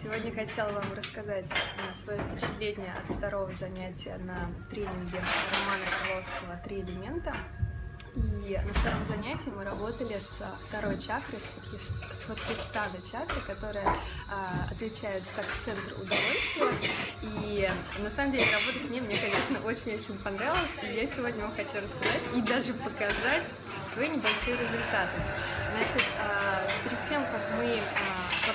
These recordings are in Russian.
Сегодня хотела вам рассказать э, свое впечатление от второго занятия на тренинге Романа Крыловского «Три элемента». И на втором занятии мы работали с второй чакрой, с Хватхиштана чакрой, которая а, отвечает как центр удовольствия. И на самом деле работа с ней мне, конечно, очень-очень понравилась. И я сегодня вам хочу рассказать и даже показать свои небольшие результаты. Значит, а, перед тем, как мы а,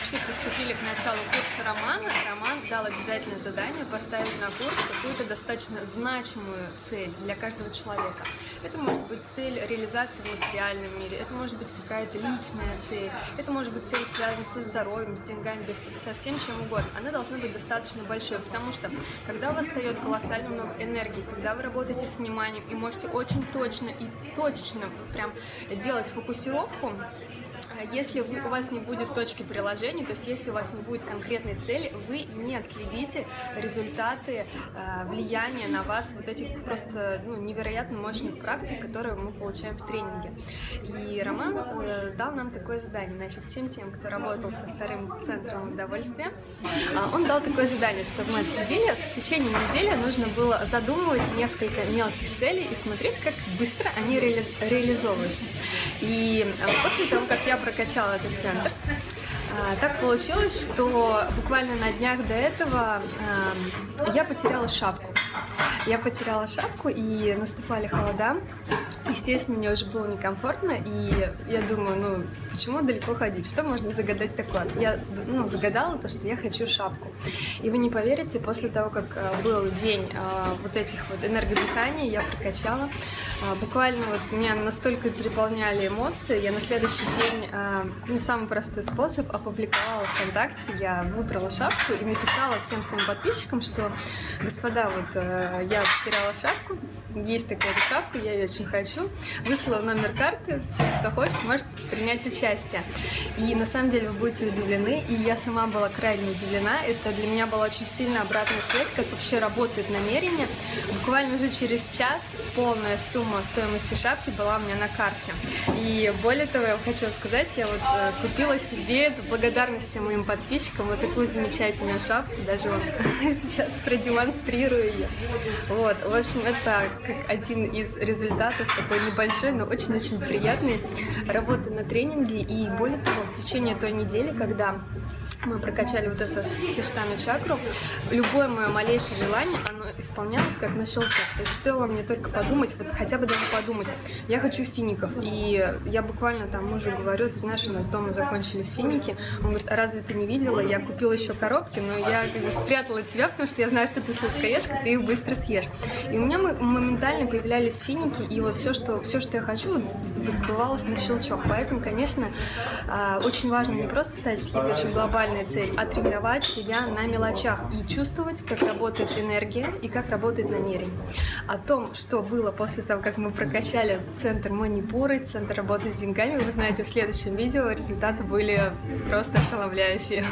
вообще приступили к началу курса Романа, Роман дал обязательное задание поставить на курс какую-то достаточно значимую цель для каждого человека. Это может быть цель реализации в материальном мире, это может быть какая-то личная цель, это может быть цель, связанная со здоровьем, с деньгами, да со всем чем угодно. Она должна быть достаточно большой, потому что когда у вас встает колоссально много энергии, когда вы работаете с вниманием и можете очень точно и точечно прям делать фокусировку, если вы, у вас не будет точки приложения, то есть если у вас не будет конкретной цели, вы не отследите результаты э, влияния на вас вот этих просто ну, невероятно мощных практик, которые мы получаем в тренинге. Роман дал нам такое задание, значит, всем тем, кто работал со вторым центром удовольствия, э, он дал такое задание, что в неделе, в течение недели нужно было задумывать несколько мелких целей и смотреть, как быстро они реали реализовываются. И э, после того, как я прокачала этот центр. А, так получилось, что буквально на днях до этого я потеряла шапку. Я потеряла шапку, и наступали холода. Естественно, мне уже было некомфортно, и я думаю, ну, почему далеко ходить? Что можно загадать такое? Я, ну, загадала то, что я хочу шапку. И вы не поверите, после того, как э, был день э, вот этих вот энергодыханий, я прокачала, э, буквально вот меня настолько переполняли эмоции, я на следующий день, ну, самый простой способ, опубликовала ВКонтакте, я выбрала шапку и написала всем своим подписчикам, что, господа, вот я потеряла шапку, есть такая шапка, я ее очень хочу. Выслала номер карты, все, кто хочет, можете принять участие. И на самом деле вы будете удивлены, и я сама была крайне удивлена. Это для меня была очень сильная обратная связь, как вообще работает намерение. Буквально уже через час полная сумма стоимости шапки была у меня на карте. И более того, я хочу сказать, я вот э, купила себе, это благодарность моим подписчикам, вот такую замечательную шапку, даже вот сейчас продемонстрирую ее. Вот, в общем, это как один из результатов такой небольшой, но очень-очень приятной работы на тренинге. И более того, в течение той недели, когда мы прокачали вот эту хиштану чакру, любое мое малейшее желание, оно исполнялось как на щелчок. То есть стоило мне только подумать, вот хотя бы даже подумать, я хочу фиников. И я буквально там мужу говорю, ты знаешь, у нас дома закончились финики. Он говорит, а разве ты не видела? Я купила еще коробки, но я как бы спрятала тебя, потому что я знаю, что ты сладкоежка, ты их быстро съешь. И у меня моментально появлялись финики, и вот все, что, все, что я хочу, сбывалось на щелчок. Поэтому, конечно, а, очень важно не просто ставить какие-то очень глобальные глобальная цель – оттренировать себя на мелочах и чувствовать, как работает энергия и как работает намерение. О том, что было после того, как мы прокачали центр манипуры, центр работы с деньгами, вы знаете в следующем видео. Результаты были просто ошеломляющие.